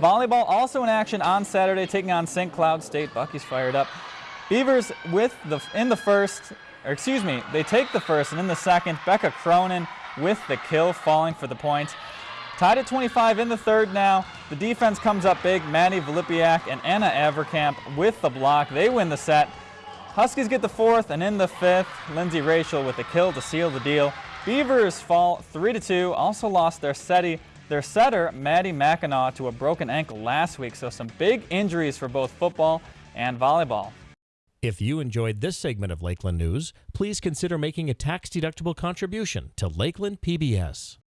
Volleyball also in action on Saturday, taking on St. Cloud State. Bucky's fired up. Beavers with the in the first, or excuse me, they take the first, and in the second, Becca Cronin with the kill, falling for the point. Tied at 25 in the third now. The defense comes up big. Maddie Vilipiak and Anna Averkamp with the block. They win the set. Huskies get the fourth, and in the fifth, Lindsay Rachel with the kill to seal the deal. Beavers fall 3-2, also lost their setter, their setter, Maddie Mackinaw, to a broken ankle last week, so some big injuries for both football and volleyball. If you enjoyed this segment of Lakeland News, please consider making a tax-deductible contribution to Lakeland PBS.